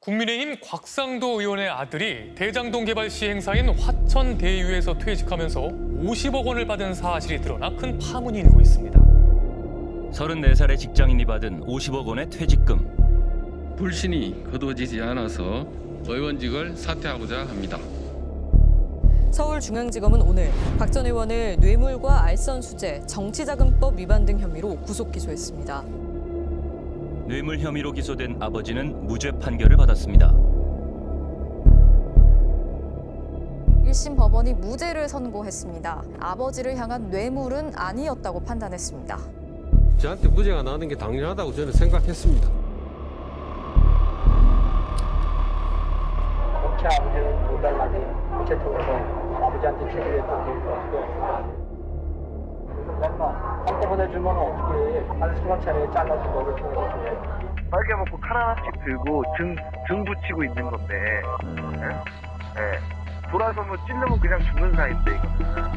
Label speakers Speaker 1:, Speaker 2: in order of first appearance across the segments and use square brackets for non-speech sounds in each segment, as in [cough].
Speaker 1: 국민의힘 곽상도 의원의 아들이 대장동 개발 시행사인 화천대유에서 퇴직하면서 50억 원을 받은 사실이 드러나 큰 파문이 일고 있습니다.
Speaker 2: 34살의 직장인이 받은 50억 원의 퇴직금.
Speaker 3: 불신이 거두어지지 않아서 의원직을 사퇴하고자 합니다.
Speaker 4: 서울중앙지검은 오늘 박 전 의원을 뇌물과 알선 수재, 정치자금법 위반 등 혐의로 구속 기소했습니다.
Speaker 2: 뇌물 혐의로 기소된 아버지는 무죄 판결을 받았습니다.
Speaker 5: 1심 법원이 무죄를 선고했습니다. 아버지를 향한 뇌물은 아니었다고 판단했습니다.
Speaker 6: 저한테 무죄가 나는 게 당연하다고 저는 생각했습니다.
Speaker 7: 통해서 아버지한테 제기했던 게 있었고 엄마 한꺼번에 주면 어떻게 한 수만차례 잘라준 거를 통해서 주면
Speaker 8: 빨개 먹고 칼 하나씩 들고 등, 등 붙이고 있는 건데, 예? 예. 돌아서면 찔르면 그냥 죽는 사이인데, 이거는.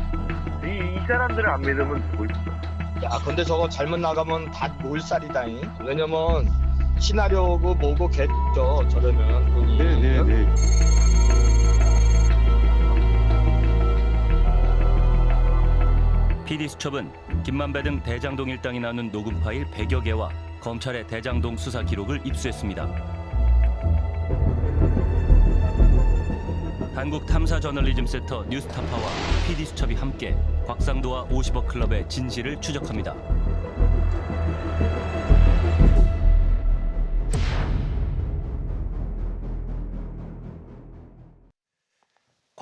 Speaker 8: 이, 이 사람들을 안 믿으면 누구 있어?
Speaker 9: 야, 근데 저거 잘못 나가면 다 몰살이다잉. 왜냐면 시나리오고 뭐고 개죠. 저러면 돈이.
Speaker 6: 네네네.
Speaker 2: PD수첩은 김만배 등 대장동 일당이 나눈 녹음 파일 100여 개와 검찰의 대장동 수사 기록을 입수했습니다. 한국 탐사 저널리즘 센터 뉴스타파와 PD수첩이 함께 곽상도와 50억 클럽의 진실을 추적합니다.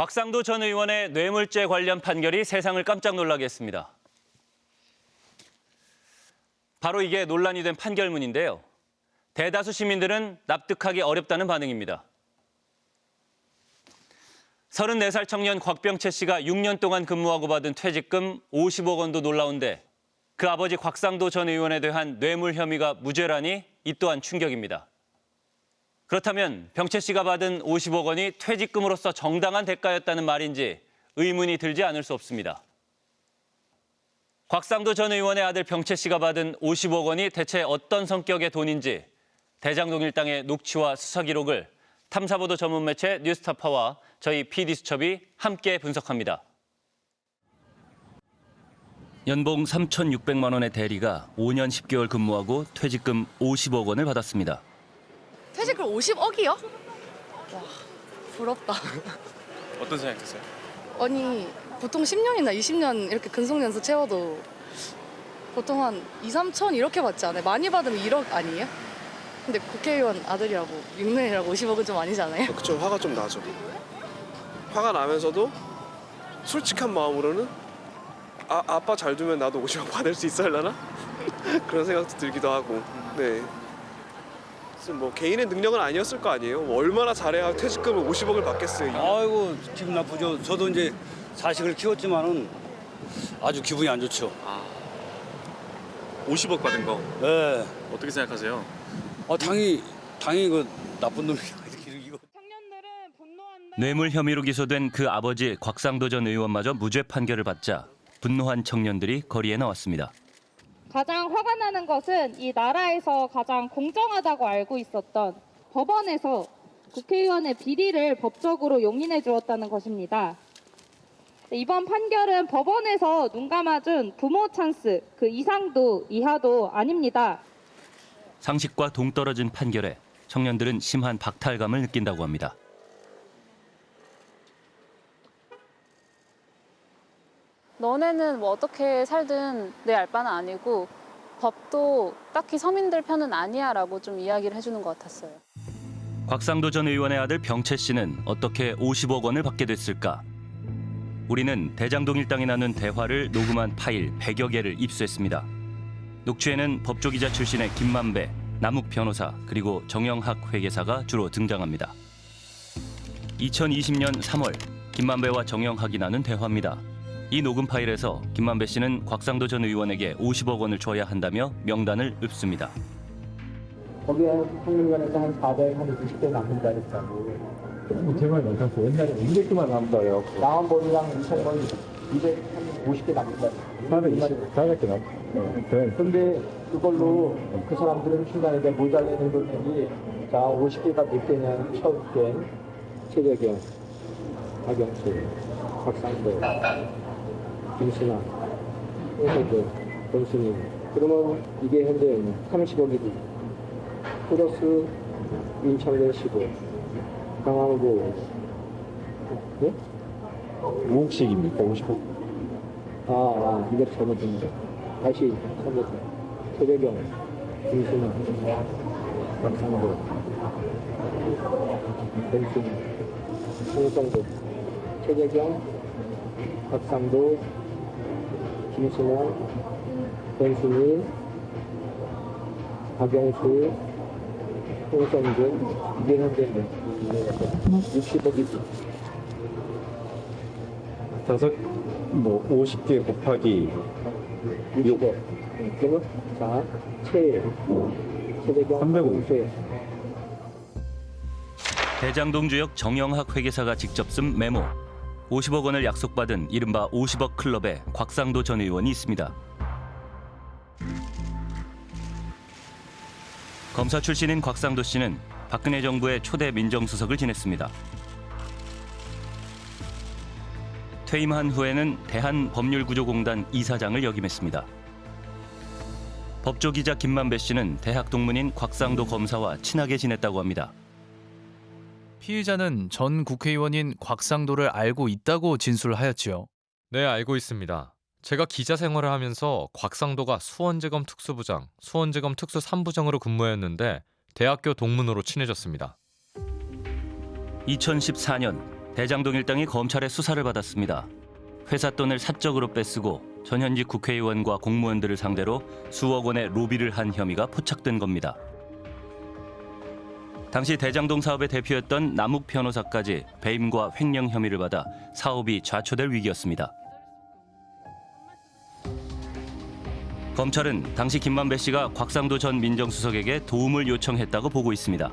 Speaker 2: 곽상도 전 의원의 뇌물죄 관련 판결이 세상을 깜짝 놀라게 했습니다. 바로 이게 논란이 된 판결문인데요. 대다수 시민들은 납득하기 어렵다는 반응입니다. 34살 청년 곽병채 씨가 6년 동안 근무하고 받은 퇴직금 50억 원도 놀라운데 그 아버지 곽상도 전 의원에 대한 뇌물 혐의가 무죄라니 이 또한 충격입니다. 그렇다면 병채 씨가 받은 50억 원이 퇴직금으로서 정당한 대가였다는 말인지 의문이 들지 않을 수 없습니다. 곽상도 전 의원의 아들 병채 씨가 받은 50억 원이 대체 어떤 성격의 돈인지 대장동 일당의 녹취와 수사 기록을 탐사보도 전문 매체 뉴스타파와 저희 PD수첩이 함께 분석합니다. 연봉 3,600만 원의 대리가 5년 10개월 근무하고 퇴직금 50억 원을 받았습니다.
Speaker 5: 퇴직금 50억이요? 와, 부럽다.
Speaker 1: 어떤 생각 드세요?
Speaker 10: 아니 보통 10년이나 20년 이렇게 근속연수 채워도 보통 한 2, 3천 이렇게 받지 않아요? 많이 받으면 1억 아니에요? 근데 국회의원 아들이라고 6년이라고 50억은 좀 아니잖아요?
Speaker 11: 그쵸 화가 좀 나죠 화가 나면서도 솔직한 마음으로는 아, 아빠 잘 두면 나도 50억 받을 수 있을려나? [laughs] 그런 생각도 들기도 하고 네 뭐 개인의 능력은 아니었을 거 아니에요 뭐 얼마나 잘해야 퇴직금을 50억을 받겠어요
Speaker 12: 아이고 기분 나쁘죠. 저도 이제 자식을 키웠지만은 아주 기분이 안 좋죠.
Speaker 13: 50억 받은 거
Speaker 12: 예.
Speaker 13: 어떻게 생각하세요?
Speaker 12: 아 당연히 당연히 그 나쁜 놈이 [laughs] 이거
Speaker 2: 뇌물 혐의로 기소된 그 아버지 곽상도 전 의원마저 무죄 판결을 받자 분노한 청년들이 거리에 나왔습니다.
Speaker 14: 가장 화가 나는 것은 이 나라에서 가장 공정하다고 알고 있었던 법원에서 국회의원의 비리를 법적으로 용인해 주었다는 것입니다. 이번 판결은 법원에서 눈 감아준 부모 찬스 그 이상도 이하도 아닙니다.
Speaker 2: 상식과 동떨어진 판결에 청년들은 심한 박탈감을 느낀다고 합니다.
Speaker 15: 너네는 뭐 어떻게 살든 내 알 바는 아니고 법도 딱히 서민들 편은 아니야 라고 좀 이야기를 해주는 것 같았어요.
Speaker 2: 곽상도 전 의원의 아들 병채 씨는 어떻게 50억 원을 받게 됐을까? 우리는 대장동 일당이 나눈 대화를 녹음한 파일 100여 개를 입수했습니다. 녹취에는 법조기자 출신의 김만배, 남욱 변호사 그리고 정영학 회계사가 주로 등장합니다. 2020년 3월 김만배와 정영학이 나눈 대화입니다. 이 녹음 파일에서 김만배 씨는 곽상도 전 의원에게 50억 원을 줘야 한다며 명단을 읊습니다.
Speaker 7: 거기에 평균관에서 한 400, 한 20대 남는다 그랬다고. 제발 괜찮고 옛날에 200개만 남다요. 나온 돈이랑 2천 원이 250개 남는다. 400, 400개 남
Speaker 16: 네. 근데 그걸로 그 사람들은 중간에 모자라는 금액이 자 50개가 몇 개냐면 처음께 최재경, 박영수, 박상도, 김순아, 홍석도, 권순임 그러면 이게 현재 30억이지 플러스 인천대 15 강화도 네? 5억씩입니까? 50억? 아, 아 이거 거 다시 선보세요 최재경, 김순아, 박상도, 권순임 홍성도, 최재경, 박상도, 김순아, 권순희, 박영수, 홍성근, 이게 현재 60억이지.
Speaker 13: 다섯 뭐 50개 곱하기
Speaker 16: 6억. 그러면 자, 최, 최대경,
Speaker 13: 350.
Speaker 2: 대장동 주역 정영학 회계사가 직접 쓴 메모. 50억 원을 약속받은 이른바 50억 클럽에 곽상도 전 의원이 있습니다. 검사 출신인 곽상도 씨는 박근혜 정부의 초대 민정수석을 지냈습니다. 퇴임한 후에는 대한법률구조공단 이사장을 역임했습니다. 법조기자 김만배 씨는 대학 동문인 곽상도 검사와 친하게 지냈다고 합니다.
Speaker 17: 피의자는 전 국회의원인 곽상도를 알고 있다고 진술하였지요.
Speaker 18: 네, 알고 있습니다. 제가 기자 생활을 하면서 곽상도가 수원지검 특수부장, 수원지검 특수 3부장으로 근무했는데 대학교 동문으로 친해졌습니다.
Speaker 2: 2014년 대장동 일당이 검찰의 수사를 받았습니다. 회사 돈을 사적으로 뺏쓰고 전현직 국회의원과 공무원들을 상대로 수억 원의 로비를 한 혐의가 포착된 겁니다. 당시 대장동 사업의 대표였던 남욱 변호사까지 배임과 횡령 혐의를 받아 사업이 좌초될 위기였습니다. 검찰은 당시 김만배 씨가 곽상도 전 민정수석에게 도움을 요청했다고 보고 있습니다.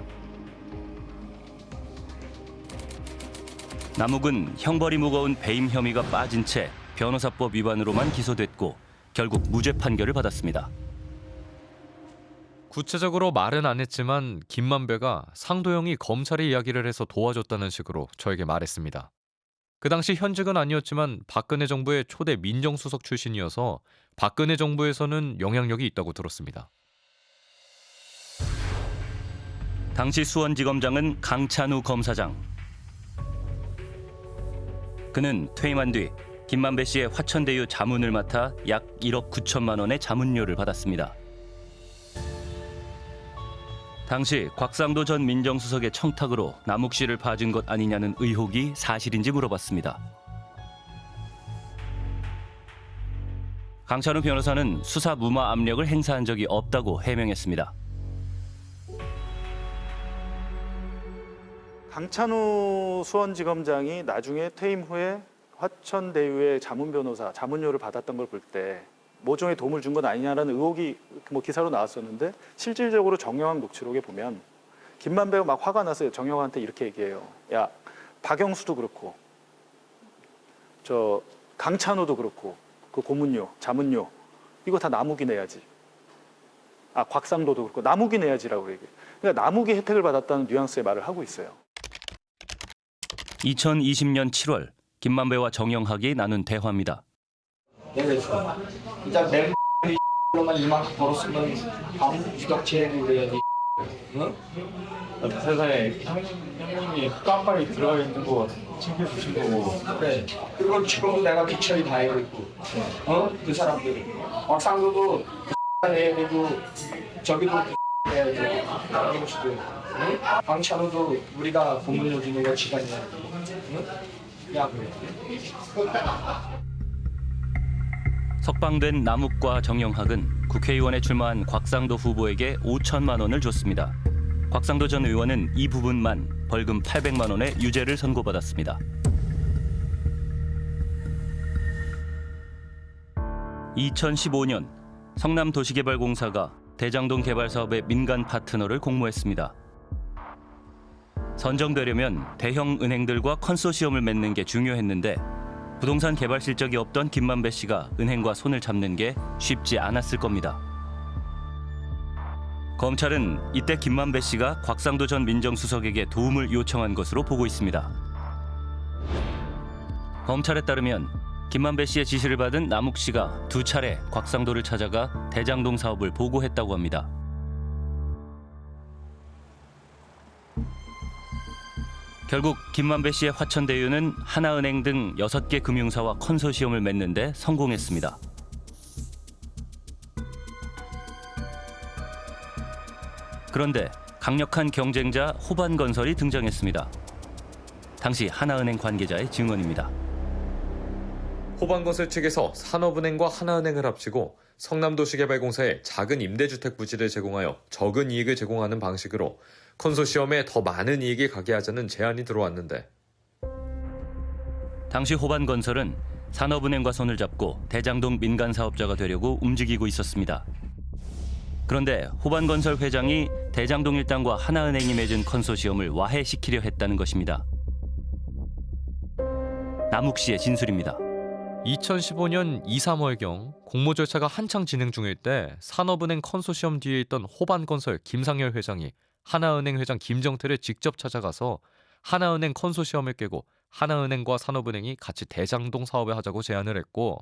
Speaker 2: 남욱은 형벌이 무거운 배임 혐의가 빠진 채 변호사법 위반으로만 기소됐고 결국 무죄 판결을 받았습니다.
Speaker 18: 구체적으로 말은 안 했지만 김만배가 상도영이 검찰의 이야기를 해서 도와줬다는 식으로 저에게 말했습니다. 그 당시 현직은 아니었지만 박근혜 정부의 초대 민정수석 출신이어서 박근혜 정부에서는 영향력이 있다고 들었습니다.
Speaker 2: 당시 수원지검장은 강찬우 검사장. 그는 퇴임한 뒤 김만배 씨의 화천대유 자문을 맡아 약 1억 9천만 원의 자문료를 받았습니다. 당시 곽상도 전 민정수석의 청탁으로 남욱 씨를 봐준 것 아니냐는 의혹이 사실인지 물어봤습니다. 강찬우 변호사는 수사 무마 압력을 행사한 적이 없다고 해명했습니다.
Speaker 19: 강찬우 수원지검장이 나중에 퇴임 후에 화천대유의 자문 변호사 자문료를 받았던 걸 볼 때 모종의 도움을 준 건 아니냐라는 의혹이 뭐 기사로 나왔었는데 실질적으로 정영학 녹취록에 보면 김만배가 막 화가 나서 정영학한테 이렇게 얘기해요. 야 박영수도 그렇고 저 강찬우도 그렇고 그 고문료 자문료 이거 다 남욱이 내야지. 아 곽상도도 그렇고 남욱이 내야지라고 얘기해. 그러니까 남욱이 혜택을 받았다는 뉘앙스의 말을 하고 있어요.
Speaker 2: 2020년 7월 김만배와 정영학이 나눈 대화입니다.
Speaker 16: 내가 있어. 일단 내 로만 이만큼 벌었으면 아무 주덕체를 그래야지. 응?
Speaker 20: 세상에 형님이 깜빡이 들어가 있는 거 챙겨주신 거고
Speaker 16: 그래. 그리고 지금도 내가 기철이 다 해고 있고. 어? 그 사람들. 박상도도 내고 저기도 해야 돼. 강경수도. 응? 강찬호도 우리가 공문료 주는 거 시간이야. 응? 야 그래.
Speaker 2: 석방된 남욱과 정영학은 국회의원에 출마한 곽상도 후보에게 5천만 원을 줬습니다. 곽상도 전 의원은 이 부분만 벌금 800만 원의 유죄를 선고받았습니다. 2015년 성남도시개발공사가 대장동 개발 사업의 민간 파트너를 공모했습니다. 선정되려면 대형 은행들과 컨소시엄을 맺는 게 중요했는데 부동산 개발 실적이 없던 김만배 씨가 은행과 손을 잡는 게 쉽지 않았을 겁니다. 검찰은 이때 김만배 씨가 곽상도 전 민정수석에게 도움을 요청한 것으로 보고 있습니다. 검찰에 따르면 김만배 씨의 지시를 받은 남욱 씨가 두 차례 곽상도를 찾아가 대장동 사업을 보고했다고 합니다. 결국 김만배 씨의 화천대유는 하나은행 등 6개 금융사와 컨소시엄을 맺는데 성공했습니다. 그런데 강력한 경쟁자 호반건설이 등장했습니다. 당시 하나은행 관계자의 증언입니다.
Speaker 21: 호반건설 측에서 산업은행과 하나은행을 합치고 성남도시개발공사에 작은 임대주택 부지를 제공하여 적은 이익을 제공하는 방식으로 컨소시엄에 더 많은 이익이 가게 하자는 제안이 들어왔는데
Speaker 2: 당시 호반건설은 산업은행과 손을 잡고 대장동 민간 사업자가 되려고 움직이고 있었습니다. 그런데 호반건설 회장이 대장동 일당과 하나은행이 맺은 컨소시엄을 와해시키려 했다는 것입니다. 남욱 씨의 진술입니다.
Speaker 18: 2015년 2, 3월경 공모 절차가 한창 진행 중일 때 산업은행 컨소시엄 뒤에 있던 호반건설 김상열 회장이 하나은행 회장 김정태를 직접 찾아가서 하나은행 컨소시엄을 깨고 하나은행과 산업은행이 같이 대장동 사업을 하자고 제안을 했고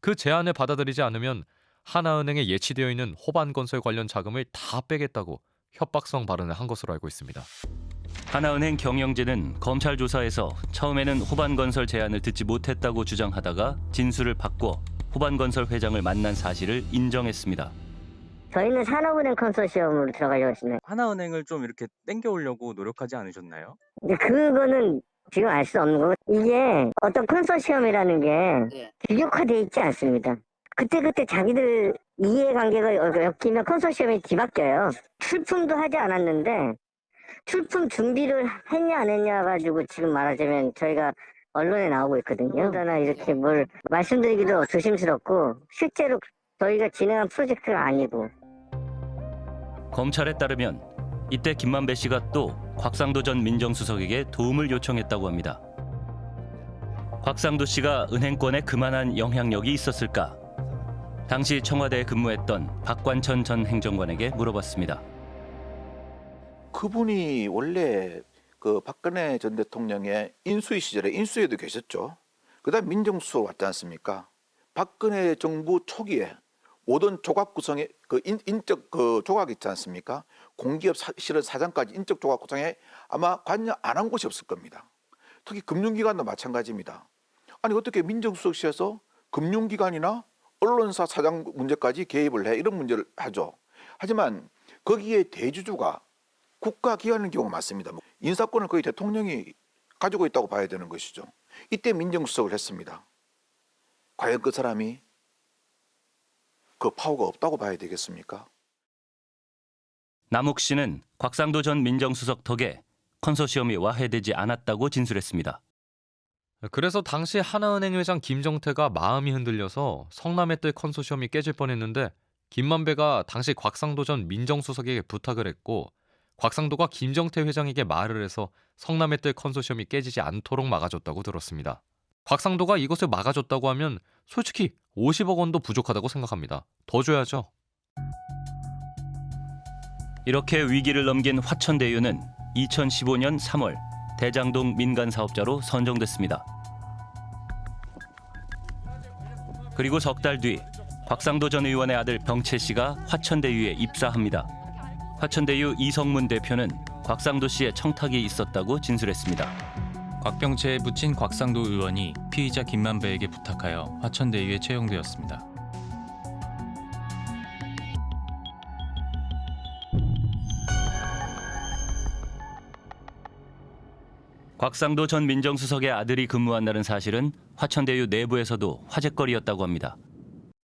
Speaker 18: 그 제안을 받아들이지 않으면 하나은행에 예치되어 있는 호반건설 관련 자금을 다 빼겠다고 협박성 발언을 한 것으로 알고 있습니다.
Speaker 2: 하나은행 경영진은 검찰 조사에서 처음에는 호반건설 제안을 듣지 못했다고 주장하다가 진술을 바꿔 호반건설 회장을 만난 사실을 인정했습니다.
Speaker 22: 저희는 산업은행 컨소시엄으로 들어가려고 했습니다.
Speaker 23: 하나은행을 좀 이렇게 땡겨오려고 노력하지 않으셨나요?
Speaker 22: 근데 그거는 지금 알 수 없는 거고 이게 어떤 컨소시엄이라는 게 규격화돼 있지 않습니다. 그때그때 자기들 이해관계가 엮이면 컨소시엄이 뒤바뀌어요. 출품도 하지 않았는데 출품 준비를 했냐 안 했냐 가지고 지금 말하자면 저희가 언론에 나오고 있거든요. 그러나 이렇게 뭘 말씀드리기도 조심스럽고 실제로 저희가 진행한 프로젝트가 아니고
Speaker 2: 검찰에 따르면 이때 김만배 씨가 또 곽상도 전 민정수석에게 도움을 요청했다고 합니다. 곽상도 씨가 은행권에 그만한 영향력이 있었을까? 당시 청와대에 근무했던 박관천 전 행정관에게 물어봤습니다.
Speaker 24: 그분이 원래 그 박근혜 전 대통령의 인수위 시절에 인수위에도 계셨죠. 그다음 민정수석 왔지 않습니까? 박근혜 정부 초기에 모든 조각 구성에 그 인, 인적 그 조각 있지 않습니까? 공기업 사, 실은 사장까지 인적 조각 구성에 아마 관여 안 한 곳이 없을 겁니다. 특히 금융기관도 마찬가지입니다. 아니 어떻게 민정수석실에서 금융기관이나 언론사 사장 문제까지 개입을 해 이런 문제를 하죠. 하지만 거기에 대주주가 국가기관인 경우가 많습니다. 뭐 인사권을 거의 대통령이 가지고 있다고 봐야 되는 것이죠. 이때 민정수석을 했습니다. 과연 그 사람이 그 파워가 없다고 봐야 되겠습니까?
Speaker 2: 남욱 씨는 곽상도 전 민정수석 덕에 컨소시엄이 와해되지 않았다고 진술했습니다.
Speaker 18: 그래서 당시 하나은행 회장 김정태가 마음이 흔들려서 성남의 뜰 컨소시엄이 깨질 뻔했는데 김만배가 당시 곽상도 전 민정수석에게 부탁을 했고 곽상도가 김정태 회장에게 말을 해서 성남의 뜰 컨소시엄이 깨지지 않도록 막아줬다고 들었습니다. 곽상도가 이것을 막아줬다고 하면 솔직히 50억 원도 부족하다고 생각합니다. 더 줘야죠.
Speaker 2: 이렇게 위기를 넘긴 화천대유는 2015년 3월 대장동 민간 사업자로 선정됐습니다. 그리고 석 달 뒤 곽상도 전 의원의 아들 병채 씨가 화천대유에 입사합니다. 화천대유 이성문 대표는 곽상도 씨의 청탁이 있었다고 진술했습니다.
Speaker 25: 곽병채에 붙인 곽상도 의원이 피의자 김만배에게 부탁하여 화천대유에 채용되었습니다.
Speaker 2: 곽상도 전 민정수석의 아들이 근무한다는 사실은 화천대유 내부에서도 화제거리였다고 합니다.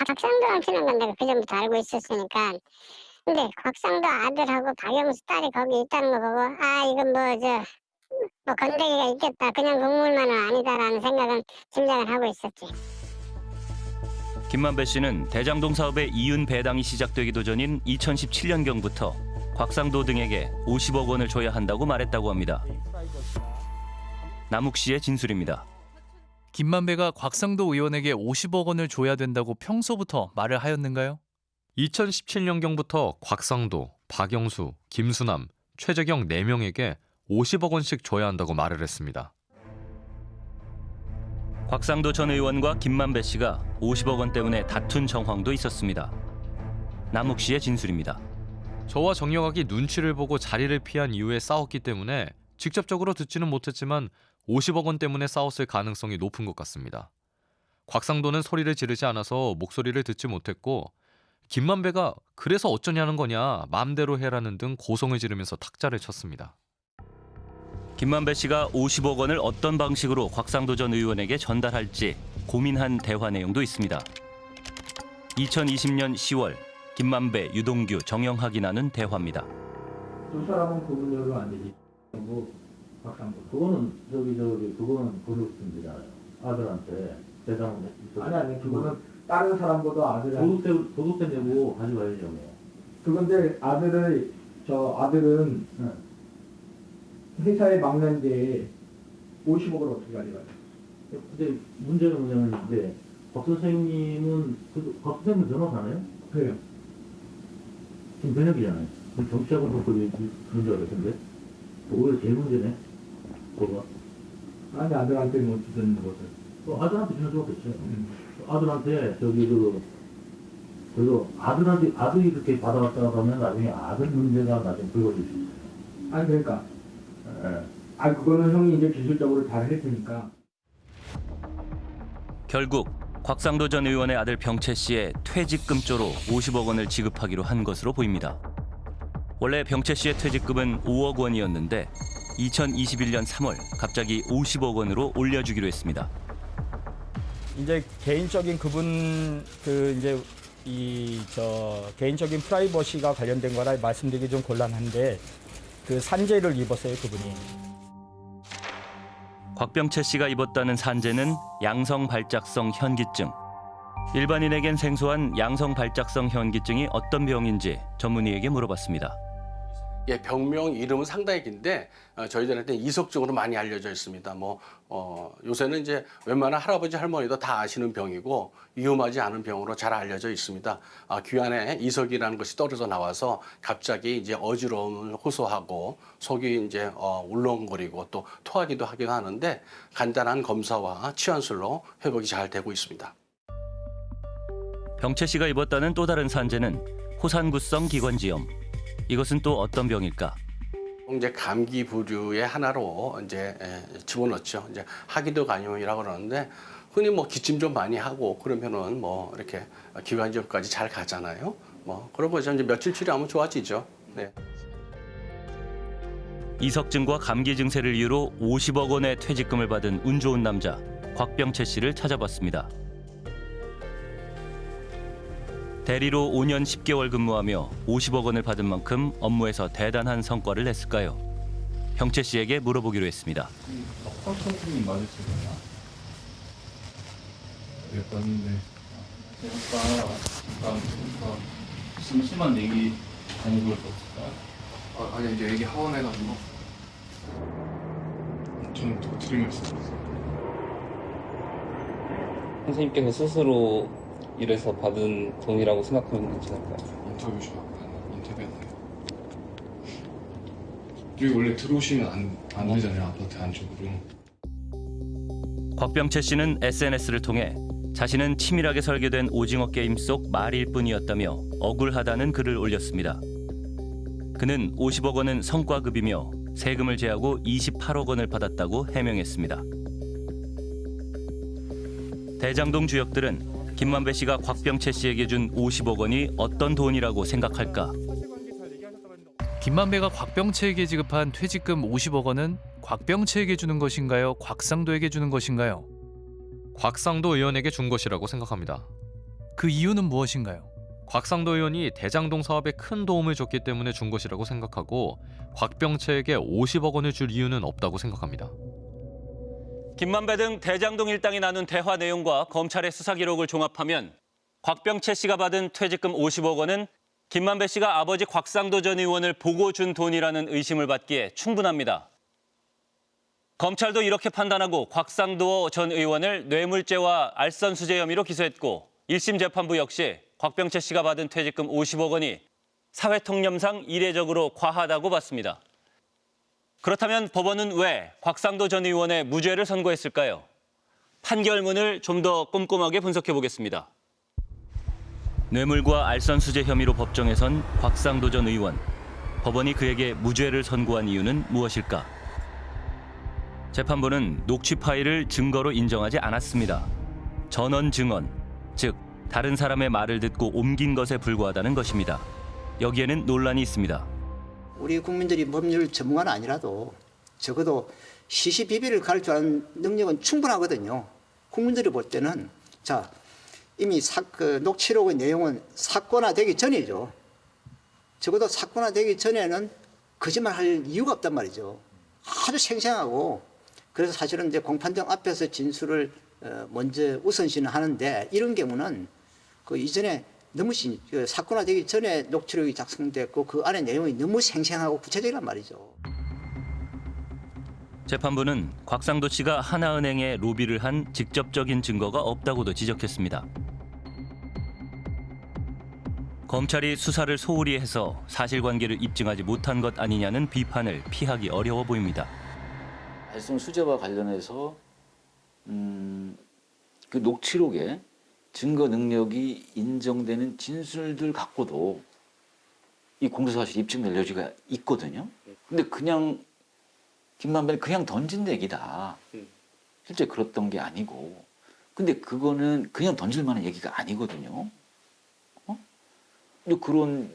Speaker 26: 곽상도한테는 건 내가 그 전부터 알고 있었으니까 근데 곽상도 아들하고 박영수 딸이 거기 있다는 거 보고 아 이건 뭐저 뭐 건더기가 있겠다 그냥 국물만은 아니다라는 생각은 짐작을 하고 있었지
Speaker 2: 김만배 씨는 대장동 사업의 이윤 배당이 시작되기도 전인 2017년경부터 곽상도 등에게 50억 원을 줘야 한다고 말했다고 합니다. 남욱 씨의 진술입니다.
Speaker 17: 김만배가 곽상도 의원에게 50억 원을 줘야 된다고 평소부터 말을 하였는가요?
Speaker 18: 2017년경부터 곽상도, 박영수, 김수남, 최재경 4명에게 50억 원씩 줘야 한다고 말을 했습니다.
Speaker 2: 곽상도 전 의원과 김만배 씨가 50억 원 때문에 다툰 정황도 있었습니다. 남욱 씨의 진술입니다.
Speaker 18: 저와 정영학이 눈치를 보고 자리를 피한 이후에 싸웠기 때문에 직접적으로 듣지는 못했지만 50억 원 때문에 싸웠을 가능성이 높은 것 같습니다. 곽상도는 소리를 지르지 않아서 목소리를 듣지 못했고 김만배가 그래서 어쩌냐는 거냐 마음대로 해라는 등 고성을 지르면서 탁자를 쳤습니다.
Speaker 2: 김만배 씨가 50억 원을 어떤 방식으로 곽상도 전 의원에게 전달할지 고민한 대화 내용도 있습니다. 2020년 10월 김만배, 유동규, 정영학이 나눈 대화입니다.
Speaker 7: 두 사람은 구분적으로 안 되지. 뭐 박상도 그거는 저기 저기 그거는 고등학생들이잖아요. 아들한테 대장 아니 아니 그거는 다른 사람보다 아들한테 도둑대 도둑대 내고 가져가야죠. 뭐. 그건데 아들을 저 아들은 회사에 막는데 50억을 어떻게 가져가요? 근데 문제는 뭐냐면 이제 박 선생님은 박 선생님 변호사네요? 그래요. 지금 변혁이잖아요. 정치하고 놓고 그런 줄 알았는데 오히려 제일 문제네. 그거. 아니 아들한테 뭐 주는 것을. 어, 아들한테 주는 수가 없죠. 아들한테 저기 그 그리고 아들한테 아들이 그렇게 받아왔다가 하면 나중에 아들 문제가 나중에 불거질 수 있어요. 아니 그러니까. 예. 아 그거는 형이 이제 기술적으로 잘할 테니까.
Speaker 2: 결국 곽상도 전 의원의 아들 병채 씨의 퇴직금조로 50억 원을 지급하기로 한 것으로 보입니다. 원래 병채 씨의 퇴직금은 5억 원이었는데 2021년 3월 갑자기 50억 원으로 올려주기로 했습니다.
Speaker 16: 이제 개인적인 그분 그 이제 이 저 개인적인 프라이버시가 관련된 거라 말씀드리기 좀 곤란한데 그 산재를 입었어요 그분이.
Speaker 2: 곽병채 씨가 입었다는 산재는 양성 발작성 현기증. 일반인에겐 생소한 양성 발작성 현기증이 어떤 병인지 전문의에게 물어봤습니다.
Speaker 27: 예, 병명 이름은 상당히 긴데 어, 저희들한테 이석증으로 많이 알려져 있습니다. 뭐 어, 요새는 이제 웬만한 할아버지 할머니도 다 아시는 병이고 위험하지 않은 병으로 잘 알려져 있습니다. 아, 귀 안에 이석이라는 것이 떨어져 나와서 갑자기 이제 어지러움을 호소하고 속이 이제 어, 울렁거리고 또 토하기도 하기도 하는데 간단한 검사와 치환술로 회복이 잘 되고 있습니다.
Speaker 2: 병채 씨가 입었다는 또 다른 산재는 호산구성 기관지염. 이것은 또 어떤 병일까?
Speaker 27: 이제 감기 부류의 하나로 이제 에, 집어넣죠. 이제 하기도 간염이라고 그러는데 흔히 뭐 기침 좀 많이 하고 그러면은 뭐 이렇게 기관지염까지 잘 가잖아요. 뭐 그러고 이제 며칠 치료하면 좋아지죠. 네.
Speaker 2: 이석증과 감기 증세를 이유로 50억 원의 퇴직금을 받은 운 좋은 남자 곽병채 씨를 찾아봤습니다. 대리로 5년 10개월 근무하며 50억 원을 받은 만큼 업무에서 대단한 성과를 냈을까요? 병채 씨에게 물어보기로 했습니다.
Speaker 28: 박사 선생님 맞으시나요? 네, 봤는데 아까 잠깐 심심한 얘기 아니고 없을까요? 아, 아니 이제 얘기 하원해가지고 저는 또 없어요.
Speaker 29: 선생님께서 스스로 일해서 받은 돈이라고 생각하면 괜찮을까요?
Speaker 28: 인터뷰 좀 인터뷰했나요? 여기 원래 들어오시면 안, 안 되잖아요 아파트 안쪽으로
Speaker 2: 곽병채 씨는 SNS를 통해 자신은 치밀하게 설계된 오징어 게임 속 말일 뿐이었다며 억울하다는 글을 올렸습니다. 그는 50억 원은 성과급이며 세금을 제하고 28억 원을 받았다고 해명했습니다. 대장동 주역들은 김만배 씨가 곽병채 씨에게 준 50억 원이 어떤 돈이라고 생각할까?
Speaker 17: 김만배가 곽병채에게 지급한 퇴직금 50억 원은 곽병채에게 주는 것인가요? 곽상도에게 주는 것인가요?
Speaker 18: 곽상도 의원에게 준 것이라고 생각합니다.
Speaker 17: 그 이유는 무엇인가요?
Speaker 18: 곽상도 의원이 대장동 사업에 큰 도움을 줬기 때문에 준 것이라고 생각하고 곽병채에게 50억 원을 줄 이유는 없다고 생각합니다.
Speaker 2: 김만배 등 대장동 일당이 나눈 대화 내용과 검찰의 수사 기록을 종합하면 곽병채 씨가 받은 퇴직금 50억 원은 김만배 씨가 아버지 곽상도 전 의원을 보고 준 돈이라는 의심을 받기에 충분합니다. 검찰도 이렇게 판단하고 곽상도 전 의원을 뇌물죄와 알선수재 혐의로 기소했고 1심 재판부 역시 곽병채 씨가 받은 퇴직금 50억 원이 사회통념상 이례적으로 과하다고 봤습니다. 그렇다면 법원은 왜 곽상도 전 의원의 무죄를 선고했을까요? 판결문을 좀 더 꼼꼼하게 분석해 보겠습니다. 뇌물과 알선수재 혐의로 법정에 선 곽상도 전 의원. 법원이 그에게 무죄를 선고한 이유는 무엇일까? 재판부는 녹취 파일을 증거로 인정하지 않았습니다. 전원 증언, 즉 다른 사람의 말을 듣고 옮긴 것에 불과하다는 것입니다. 여기에는 논란이 있습니다.
Speaker 30: 우리 국민들이 법률 전문가는 아니라도 적어도 시시비비를 줄 아는 능력은 충분하거든요. 국민들이 볼 때는 자 이미 사, 그 녹취록의 내용은 사건화되기 전이죠. 적어도 사건화되기 전에는 거짓말할 이유가 없단 말이죠. 아주 생생하고 그래서 사실은 이제 공판장 앞에서 진술을 어, 먼저 우선시는 하는데 이런 경우는 그 이전에 너무 신, 그 사건화되기 전에 녹취록이 작성됐고 그 안에 내용이 너무 생생하고 구체적이란 말이죠.
Speaker 2: 재판부는 곽상도 씨가 하나은행에 로비를 한 직접적인 증거가 없다고도 지적했습니다. 검찰이 수사를 소홀히 해서 사실관계를 입증하지 못한 것 아니냐는 비판을 피하기 어려워 보입니다.
Speaker 31: 발송 수재와 관련해서 음, 그 녹취록에 증거 능력이 인정되는 진술들 갖고도 이 공소사실 입증될 여지가 있거든요. 근데 그냥 김만배는 그냥 던진 얘기다. 실제 그랬던 게 아니고. 근데 그거는 그냥 던질 만한 얘기가 아니거든요. 어? 근데 그런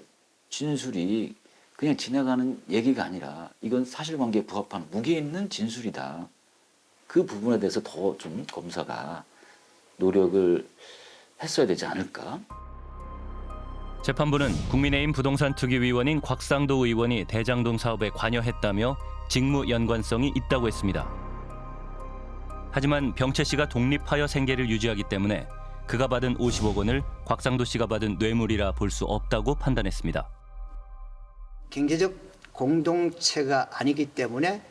Speaker 31: 진술이 그냥 지나가는 얘기가 아니라 이건 사실관계에 부합하는 무게 있는 진술이다. 그 부분에 대해서 더 좀 검사가 노력을 했어야 되지 않을까?
Speaker 2: 재판부는 국민의힘 부동산 투기위원인 곽상도 의원이 대장동 사업에 관여했다며 직무 연관성이 있다고 했습니다. 하지만 병채 씨가 독립하여 생계를 유지하기 때문에 그가 받은 50억 원을 곽상도 씨가 받은 뇌물이라 볼 수 없다고 판단했습니다.
Speaker 30: 경제적 공동체가 아니기 때문에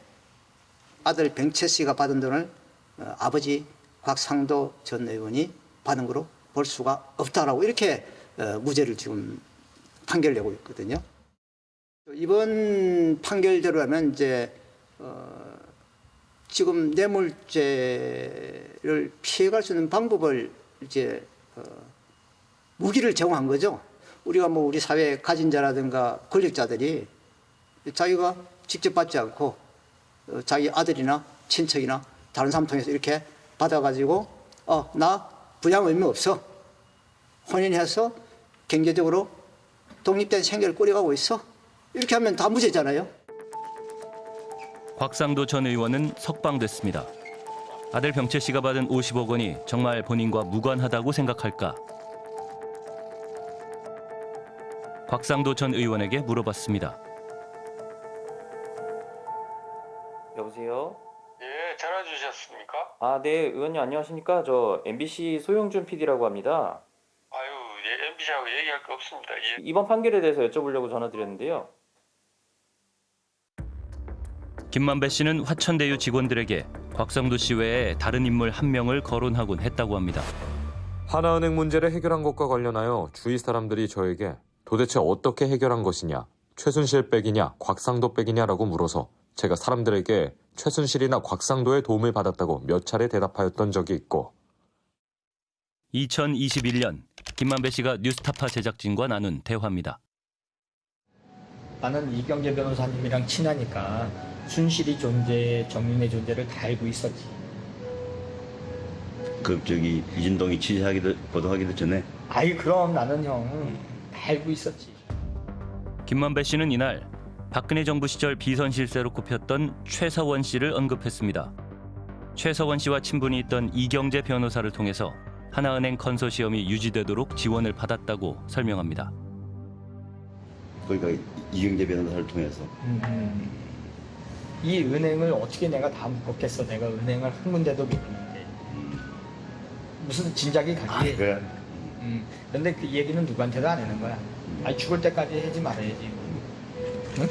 Speaker 30: 아들 병채 씨가 받은 돈을 어, 아버지 곽상도 전 의원이 받은 거로 볼 수가 없다라고 이렇게 어, 무죄를 지금 판결 내고 있거든요. 이번 판결대로라면 이제 어, 지금 뇌물죄를 피해갈 수 있는 방법을 이제 어, 무기를 제공한 거죠. 우리가 뭐 우리 사회 가진 자라든가 권력자들이 자기가 직접 받지 않고 어, 자기 아들이나 친척이나 다른 사람 통해서 이렇게 받아가지고 어나 부양 의무 없어 혼인해서 경제적으로 독립된 생계를 꾸려가고 있어 이렇게 하면 다 무죄잖아요.
Speaker 2: 곽상도 전 의원은 석방됐습니다. 아들 병채 씨가 받은 50억 원이 정말 본인과 무관하다고 생각할까? 곽상도 전 의원에게 물어봤습니다.
Speaker 32: 아, 네, 의원님 안녕하십니까? 저 MBC 소영준 PD라고 합니다.
Speaker 33: 아유, 예, MBC하고 얘기할 거 없습니다. 예.
Speaker 32: 이번 판결에 대해서 여쭤보려고 전화드렸는데요.
Speaker 2: 김만배 씨는 화천대유 직원들에게 곽상도 씨 외에 다른 인물 한 명을 거론하곤 했다고 합니다.
Speaker 21: 하나은행 문제를 해결한 것과 관련하여 주위 사람들이 저에게 도대체 어떻게 해결한 것이냐, 최순실 백이냐, 곽상도 백이냐라고 물어서 제가 사람들에게 최순실이나 곽상도의 도움을 받았다고 몇 차례 대답하였던 적이 있고
Speaker 2: 2021년 김만배 씨가 뉴스타파 제작진과 나눈 대화입니다.
Speaker 16: 나는 이경재 변호사님이랑 친하니까 순실이 존재, 정윤의 존재를 다 알고 있었지.
Speaker 34: 그 저기 이진동이 취재하기도 보도하기도 전에
Speaker 16: 아이 그럼 나는 형다 알고 있었지.
Speaker 2: 김만배 씨는 이날 박근혜 정부 시절 비선 실세로 꼽혔던 최서원 씨를 언급했습니다. 최서원 씨와 친분이 있던 이경재 변호사를 통해서 하나은행 컨소시엄이 유지되도록 지원을 받았다고 설명합니다.
Speaker 34: 그러니까 이경재 변호사를 통해서
Speaker 16: 음, 이 은행을 어떻게 내가 다 묶었겠어. 내가 은행을 한 군데도 못 했는데. 무슨 진작이 가지.
Speaker 34: 아, 그래?
Speaker 16: 음, 근데 그 얘기는 누구한테도 안 하는 거야. 아니 죽을 때까지 하지 말아야지. 응?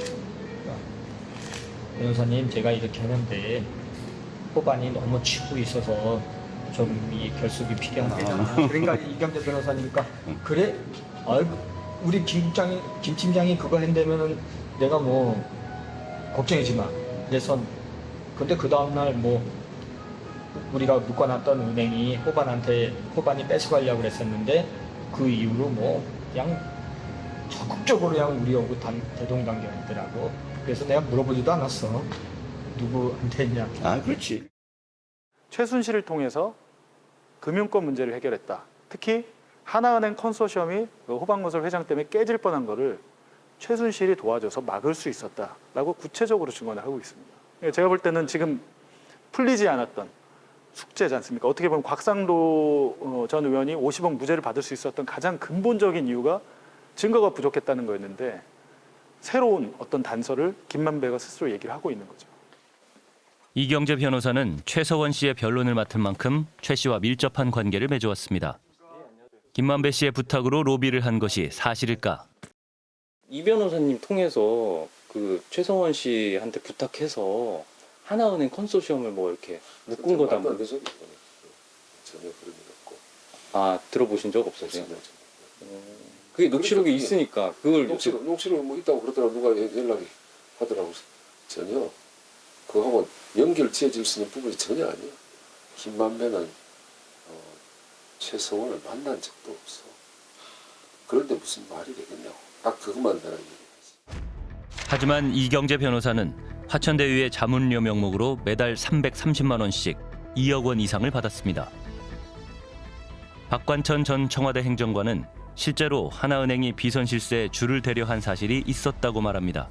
Speaker 16: 변호사님 제가 이렇게 하는데 호반이 너무 치고 있어서 좀 이 결속이 필요하다. 그러니까 이경재 변호사니까 그래? 아, 우리 김 국장이 김 팀장이 그거 한다면은 내가 뭐 걱정이지 마. 그래서 근데 그 다음 날 뭐 우리가 묶어놨던 은행이 호반한테 호반이 뺏어가려고 그랬었는데 그 이후로 뭐 그냥 적극적으로 그냥 우리하고 단, 대동단결했더라고. 그래서 내가 물어보지도 않았어. 누구한테 했냐.
Speaker 34: 아, 그렇지.
Speaker 19: 최순실을 통해서 금융권 문제를 해결했다. 특히 하나은행 컨소시엄이 그 호방건설 회장 때문에 깨질 뻔한 거를 최순실이 도와줘서 막을 수 있었다라고 구체적으로 증언을 하고 있습니다. 그러니까 제가 볼 때는 지금 풀리지 않았던 숙제지 않습니까? 어떻게 보면 곽상도 어, 전 의원이 50억 무죄를 받을 수 있었던 가장 근본적인 이유가 증거가 부족했다는 거였는데 새로운 어떤 단서를 김만배가 스스로 얘기를 하고 있는 거죠.
Speaker 2: 이경재 변호사는 최서원 씨의 변론을 맡을 만큼 최 씨와 밀접한 관계를 맺어왔습니다. 김만배 씨의 부탁으로 로비를 한 것이 사실일까?
Speaker 29: 이 변호사님 통해서 그 최성원 씨한테 부탁해서 하나은행 컨소시엄을 뭐 이렇게 묶은 거다 뭐.
Speaker 35: 전혀 그런 일 없고.
Speaker 29: 아 들어보신 적 없으세요? 그게 녹취록이 있으니까 그걸
Speaker 35: 녹취록, 녹취록 뭐 있다고 그러더라고 누가 연- 연락이 하더라고 전혀 그거하고 연결 지어질 수 있는 부분이 전혀 아니야. 김만배는 어, 최성원을 만난 적도 없어. 그런데 무슨 말이 되겠냐고. 딱 그것만 내가 얘기.
Speaker 2: 하지만 이경재 변호사는 화천대유의 자문료 명목으로 매달 330만 원씩 2억 원 이상을 받았습니다. 박관천 전 청와대 행정관은 실제로 하나은행이 비선 실세에 줄을 대려 한 사실이 있었다고 말합니다.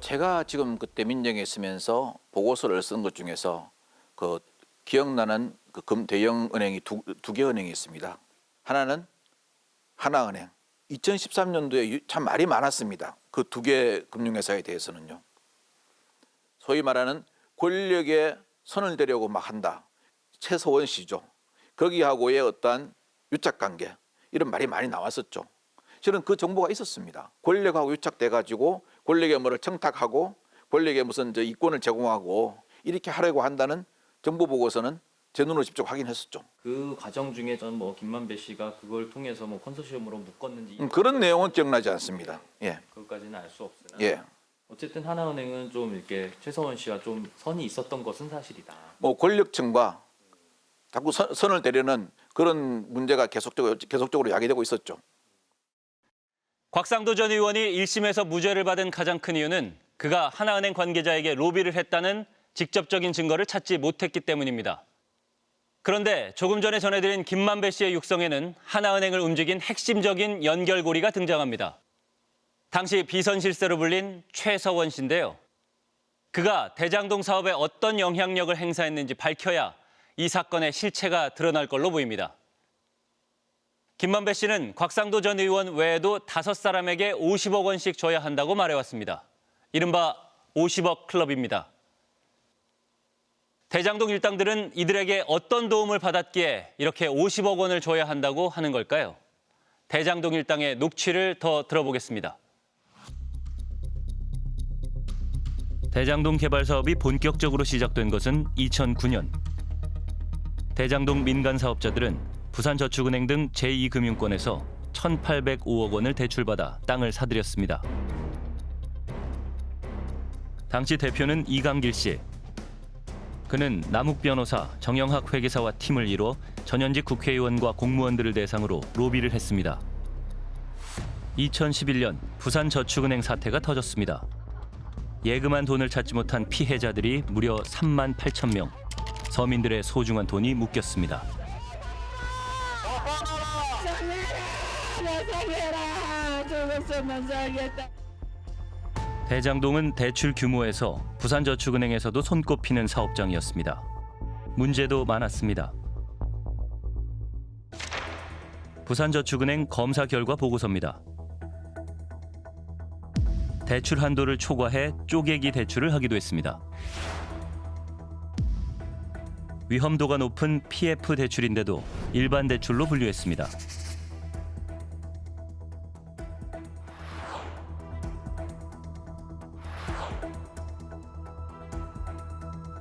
Speaker 24: 제가 지금 그때 민정에 있으면서 보고서를 쓴 것 중에서 그 기억나는 그 금 대형 은행이 두, 두 개 은행이 있습니다. 하나는 하나은행. 2013년도에 참 말이 많았습니다. 그 두 개 금융회사에 대해서는요. 소위 말하는 권력에 선을 대려고 막 한다. 최소원 씨죠. 거기하고의 어떠한 유착관계 이런 말이 많이 나왔었죠. 실은 그 정보가 있었습니다. 권력하고 유착돼 가지고 권력의 뭐를 청탁하고 권력의 무슨 저 이권을 제공하고 이렇게 하려고 한다는 정보 보고서는 제 눈으로 직접 확인했었죠.
Speaker 32: 그 과정 중에 전뭐 김만배 씨가 그걸 통해서 뭐 컨소시엄으로 묶었는지
Speaker 24: 음, 그런 내용은 기억나지 않습니다. 예,
Speaker 32: 그것까지는 알 수 없으나
Speaker 24: 예.
Speaker 32: 어쨌든 하나은행은 좀 이렇게 최서원 씨와 좀 선이 있었던 것은 사실이다.
Speaker 24: 뭐 권력층과 자꾸 선, 선을 대려는 그런 문제가 계속적으로 계속적으로 야기되고 있었죠.
Speaker 2: 곽상도 전 의원이 1심에서 무죄를 받은 가장 큰 이유는 그가 하나은행 관계자에게 로비를 했다는 직접적인 증거를 찾지 못했기 때문입니다. 그런데 조금 전에 전해드린 김만배 씨의 육성에는 하나은행을 움직인 핵심적인 연결고리가 등장합니다. 당시 비선 실세로 불린 최서원 씨인데요. 그가 대장동 사업에 어떤 영향력을 행사했는지 밝혀야 이 사건의 실체가 드러날 걸로 보입니다. 김만배 씨는 곽상도 전 의원 외에도 다섯 사람에게 50억 원씩 줘야 한다고 말해왔습니다. 이른바 50억 클럽입니다. 대장동 일당들은 이들에게 어떤 도움을 받았기에 이렇게 50억 원을 줘야 한다고 하는 걸까요? 대장동 일당의 녹취를 더 들어보겠습니다. 대장동 개발 사업이 본격적으로 시작된 것은 2009년. 대장동 민간 사업자들은 부산저축은행 등 제2금융권에서 1,805억 원을 대출받아 땅을 사들였습니다. 당시 대표는 이강길 씨. 그는 남욱 변호사, 정영학 회계사와 팀을 이뤄 전현직 국회의원과 공무원들을 대상으로 로비를 했습니다. 2011년 부산저축은행 사태가 터졌습니다. 예금한 돈을 찾지 못한 피해자들이 무려 3만 8천 명. 서민들의 소중한 돈이 묶였습니다. 대장동은 대출 규모에서 부산저축은행에서도 손꼽히는 사업장이었습니다. 문제도 많았습니다. 부산저축은행 검사 결과 보고서입니다. 대출 한도를 초과해 쪼개기 대출을 하기도 했습니다. 위험도가 높은 PF 대출인데도 일반 대출로 분류했습니다.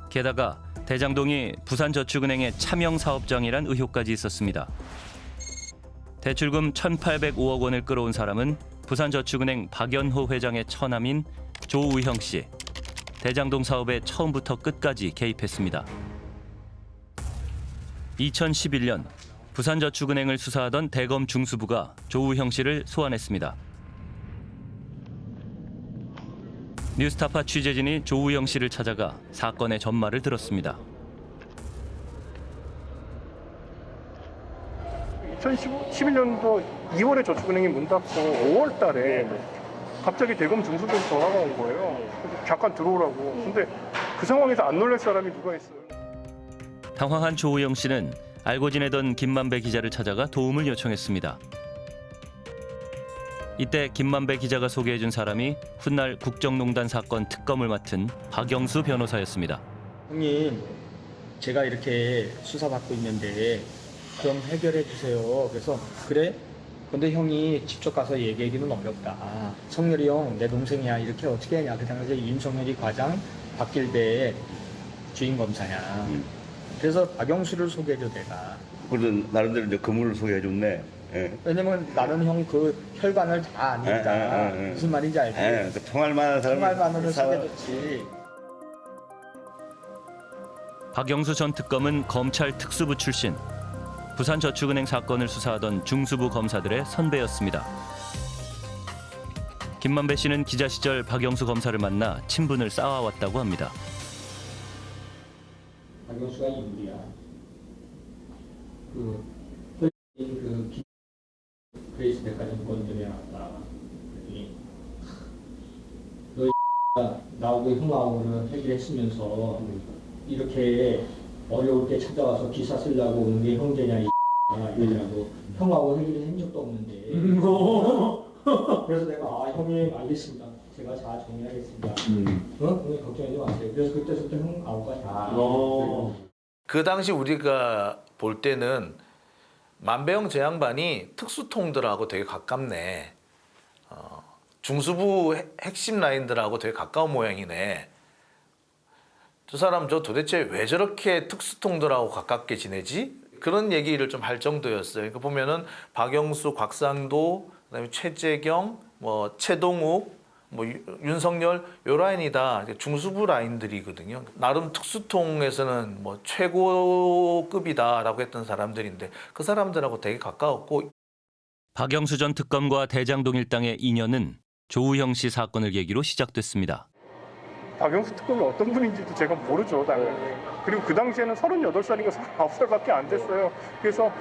Speaker 2: 게다가 대장동이 부산저축은행의 차명 사업장이란 의혹까지 있었습니다. 대출금 1,805억 원을 끌어온 사람은 부산저축은행 박연호 회장의 처남인 조우형 씨. 대장동 사업에 처음부터 끝까지 개입했습니다. 2011년 부산저축은행을 수사하던 대검 중수부가 조우형 씨를 소환했습니다. 뉴스타파 취재진이 조우영 씨를 찾아가 사건의 전말을 들었습니다.
Speaker 36: 2011년도 2월에 저축은행이 문 닫고 5월 달에 갑자기 대검 중수부에서 전화가 온 거예요. 잠깐 들어오라고. 근데 그 상황에서 안 놀랄 사람이 누가 있어요.
Speaker 2: 당황한 조우영 씨는 알고 지내던 김만배 기자를 찾아가 도움을 요청했습니다. 이때 김만배 기자가 소개해준 사람이 훗날 국정농단 사건 특검을 맡은 박영수 변호사였습니다.
Speaker 16: 형님, 제가 이렇게 수사받고 있는데 좀 해결해 주세요. 그래서 그래? 근데 형이 직접 가서 얘기하기는 어렵다. 성렬이 형, 내 동생이야. 이렇게 어떻게 하냐. 그 당시에 윤석열이 과장, 박길배 주임 검사야. 그래서 박영수를 소개해줘 내가.
Speaker 34: 그래도 나름대로 이제 그물을 소개해줬네. 예.
Speaker 16: 왜냐면 나는 형 그 혈관을 다 아니까
Speaker 34: 예, 예, 예, 예.
Speaker 16: 무슨 말인지 알지?
Speaker 34: 예, 그 통할 만한 사람이
Speaker 16: 통할 만으로
Speaker 34: 사-
Speaker 16: 소개해줬지.
Speaker 2: 박영수 전 특검은 검찰 특수부 출신. 부산저축은행 사건을 수사하던 중수부 검사들의 선배였습니다. 김만배 씨는 기자 시절 박영수 검사를 만나 친분을 쌓아왔다고 합니다.
Speaker 16: 박영수가 인물이야. 그, 그, 기- 그레이스 백화점 건전에 왔다. 그랬더니, 너가 나하고 형하고는 해결했으면서 이렇게 어려울 때 찾아와서 기사 쓰려고 오는 게 형제냐, 이 이러더라고. 형하고 해결한 적도 없는데. 그래서 내가, 아, 형님, 알겠습니다. 제가 잘 정리하겠습니다. 어? 형님 걱정하지 마세요. 그래서 그때부터 형 아우가 다.
Speaker 37: 그 당시 우리가 볼 때는 만배영 제 양반이 특수통들하고 되게 가깝네. 어, 중수부 핵- 핵심 라인들하고 되게 가까운 모양이네. 저 사람 저 도대체 왜 저렇게 특수통들하고 가깝게 지내지? 그런 얘기를 좀 할 정도였어요. 그 보면은 박영수, 곽상도, 그다음에 최재경, 뭐 최동욱, 뭐 유- 윤석열 요 라인이 다 중수부 라인들이거든요. 나름 특수통에서는 뭐 최고급이다라고 했던 사람들인데 그 사람들하고 되게 가까웠고
Speaker 2: 박영수 전 특검과 대장동 일당의 인연은 조우형 씨 사건을 계기로 시작됐습니다.
Speaker 36: 박영수 특검이 어떤 분인지도 제가 모르죠, 당연히. 그리고 그 당시에는 38살인가 39살밖에 안 됐어요. 그래서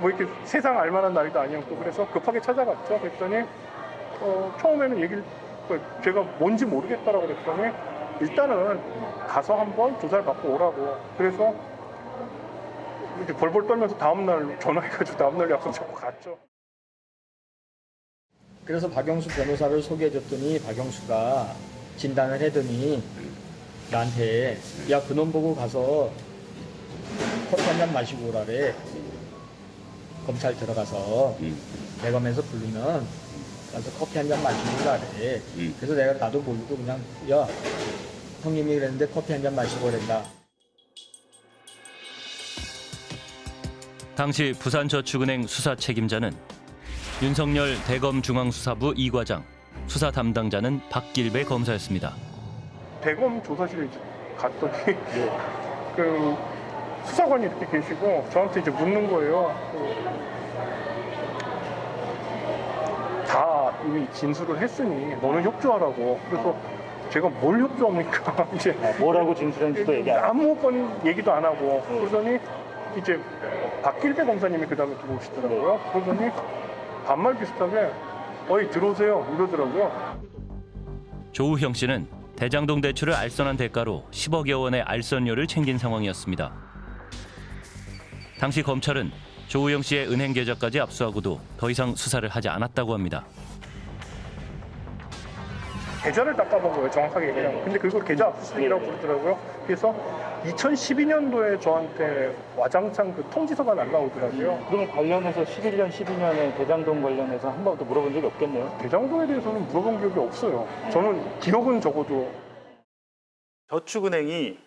Speaker 36: 뭐 이렇게 세상 알만한 나이도 아니었고 그래서 급하게 찾아갔죠. 그랬더니 어, 처음에는 얘기를 그 제가 뭔지 모르겠다라고 그랬더니 일단은 가서 한번 조사를 받고 오라고. 그래서 이렇게 벌벌 떨면서 다음날 전화해가지고 다음날 약속 잡고 갔죠.
Speaker 16: 그래서 박영수 변호사를 소개해줬더니 박영수가 진단을 해더니 나한테 야 그놈 보고 가서 커피 한잔 마시고 오라래 검찰 들어가서 대검에서 부르면 가서 커피 한 잔 마시고 오라래 그래서 내가 나도 모르고 그냥 야 형님이 그랬는데 커피 한 잔 마시고 오랜다
Speaker 2: 당시 부산저축은행 수사 책임자는 윤석열 대검 중앙수사부 이과장 수사 담당자는 박길배 검사였습니다.
Speaker 36: 대검 조사실에 갔더니 [laughs] 그 수사관이 이렇게 계시고 저한테 이제 묻는 거예요. 그 다 이미 진술을 했으니 너는 협조하라고. 그래서 제가 뭘 협조합니까? [laughs] 이제 뭐라고 진술했는지도 얘기 안 아무건 얘기도 안 하고 그러더니 이제 박길배 검사님이 그 다음에 들어오시더라고요. 그러더니 반말 비슷하게 어이 들어오세요 이러더라고요.
Speaker 2: 조우형 씨는 대장동 대출을 알선한 대가로 10억여 원의 알선료를 챙긴 상황이었습니다. 당시 검찰은 조우형 씨의 은행 계좌까지 압수하고도 더 이상 수사를 하지 않았다고 합니다.
Speaker 36: 계좌를 닦아본 거예요, 정확하게 얘기하면. 근데 그걸 계좌 압수수색이라고 부르더라고요. 그래서 2012년도에 저한테 와장창 그 통지서가 날라오더라고요.
Speaker 7: 그럼 관련해서 11년, 12년에 대장동 관련해서 한 번도 물어본 적이 없겠네요.
Speaker 36: 대장동에 대해서는 물어본 기억이 없어요. 저는 기억은 적어도
Speaker 19: 저축은행이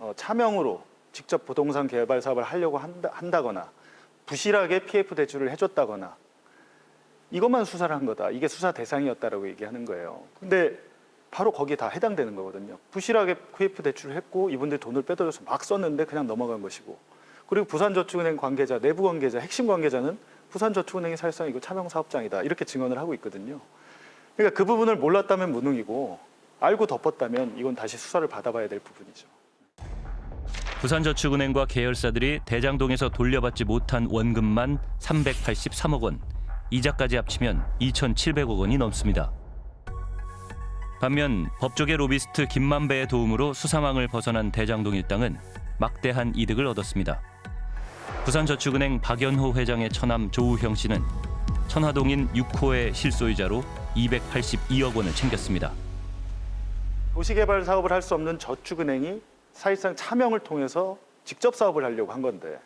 Speaker 19: 어, 차명으로 직접 부동산 개발 사업을 하려고 한다, 한다거나 부실하게 PF 대출을 해줬다거나 이것만 수사를 한 거다. 이게 수사 대상이었다라고 얘기하는 거예요. 근데 바로 거기에 다 해당되는 거거든요. 부실하게 PF 대출을 했고 이분들 돈을 빼돌려서 막 썼는데 그냥 넘어간 것이고 그리고 부산저축은행 관계자, 내부 관계자, 핵심 관계자는 부산저축은행이 사실상 이거 차명 사업장이다 이렇게 증언을 하고 있거든요. 그러니까 그 부분을 몰랐다면 무능이고 알고 덮었다면 이건 다시 수사를 받아봐야 될 부분이죠.
Speaker 2: 부산저축은행과 계열사들이 대장동에서 돌려받지 못한 원금만 383억 원, 이자까지 합치면 2,700억 원이 넘습니다. 반면 법조계 로비스트 김만배의 도움으로 수사망을 벗어난 대장동 일당은 막대한 이득을 얻었습니다. 부산저축은행 박연호 회장의 처남 조우형 씨는 천화동인 6호의 실소유자로 282억 원을 챙겼습니다.
Speaker 19: 도시개발 사업을 할 수 없는 저축은행이 사실상 차명을 통해서 직접 사업을 하려고 한 건데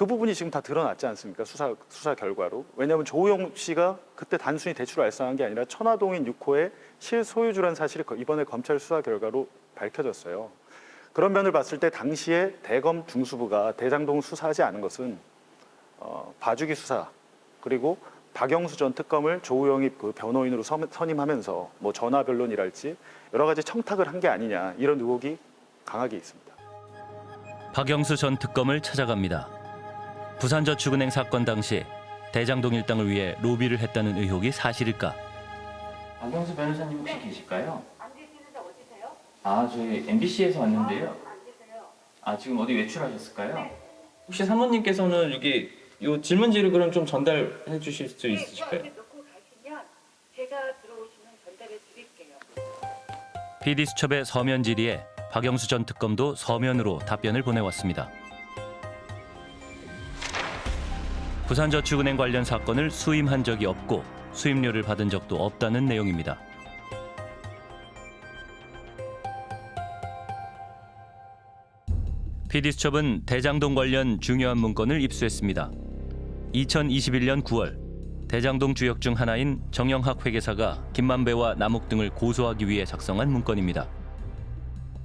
Speaker 19: 그 부분이 지금 다 드러났지 않습니까? 수사 수사 결과로. 왜냐하면 조우영 씨가 그때 단순히 대출을 알선한 게 아니라 천화동인 6호의 실소유주라는 사실이 이번에 검찰 수사 결과로 밝혀졌어요. 그런 면을 봤을 때 당시에 대검 중수부가 대장동 수사하지 않은 것은 어, 봐주기 수사 그리고 박영수 전 특검을 조우영이 그 변호인으로 선- 선임하면서 뭐 전화 변론이랄지 여러 가지 청탁을 한 게 아니냐 이런 의혹이 강하게 있습니다.
Speaker 2: 박영수 전 특검을 찾아갑니다. 부산저축은행 사건 당시 대장동 일당을 위해 로비를 했다는 의혹이 사실일까?
Speaker 32: 박영수 변호사님 혹시 계실까요? 아, 저희 MBC에서 왔는데요. 아, 지금 어디 외출하셨을까요? 혹시 사모님께서는 여기 요 질문지를 그럼 좀 전달해 주실 수 있으실까요?
Speaker 2: PD 수첩의 서면 질의에 박영수 전 특검도 서면으로 답변을 보내왔습니다. 부산저축은행 관련 사건을 수임한 적이 없고 수임료를 받은 적도 없다는 내용입니다. PD수첩은 대장동 관련 중요한 문건을 입수했습니다. 2021년 9월 대장동 주역 중 하나인 정영학 회계사가 김만배와 남욱 등을 고소하기 위해 작성한 문건입니다.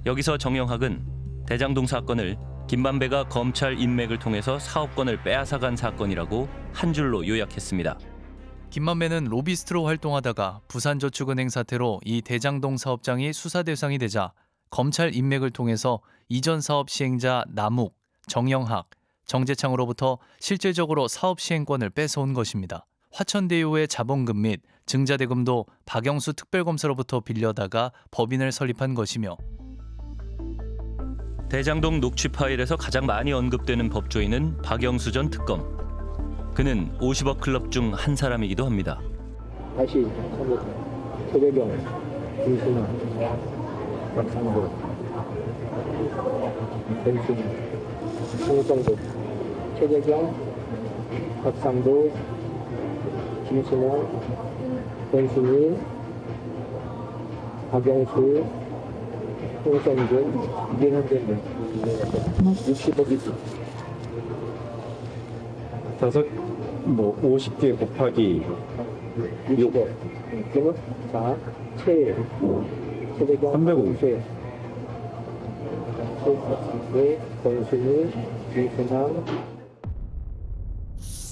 Speaker 2: 여기서 정영학은 대장동 사건을 김만배가 검찰 인맥을 통해서 사업권을 빼앗아간 사건이라고 한 줄로 요약했습니다.
Speaker 17: 김만배는 로비스트로 활동하다가 부산저축은행 사태로 이 대장동 사업장이 수사 대상이 되자 검찰 인맥을 통해서 이전 사업 시행자 남욱, 정영학, 정재창으로부터 실질적으로 사업 시행권을 뺏어온 것입니다. 화천대유의 자본금 및 증자대금도 박영수 특별검사로부터 빌려다가 법인을 설립한 것이며
Speaker 2: 대장동 녹취 파일에서 가장 많이 언급되는 법조인은 박영수 전 특검. 그는 50억 클럽 중 한 사람이기도 합니다.
Speaker 7: 다시 최대경, 김순아, 박상도, 변순, 홍성도, 최대경, 박상도, 김순아, 변순이, 박영수, 홍성준, 이게 현재 60억이지.
Speaker 38: 다섯 뭐 50개 곱하기
Speaker 7: 6억. 그러면 자, 최, 최대경,
Speaker 38: 350.
Speaker 7: 최, 최, 권순이, 김순아,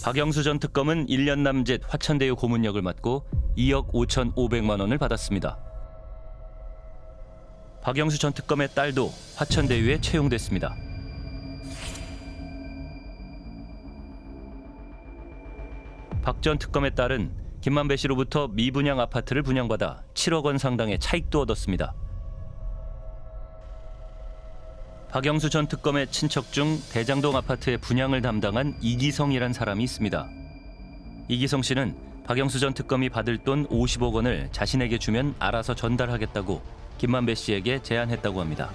Speaker 2: 박영수 전 특검은 1년 남짓 화천대유 고문역을 맡고 2억 5,500만 원을 받았습니다. 박영수 전 특검의 딸도 화천대유에 채용됐습니다. 박 전 특검의 딸은 김만배 씨로부터 미분양 아파트를 분양받아 7억 원 상당의 차익도 얻었습니다. 박영수 전 특검의 친척 중 대장동 아파트의 분양을 담당한 이기성이란 사람이 있습니다. 이기성 씨는 박영수 전 특검이 받을 돈 50억 원을 자신에게 주면 알아서 전달하겠다고 김만배 씨에게 제안했다고 합니다.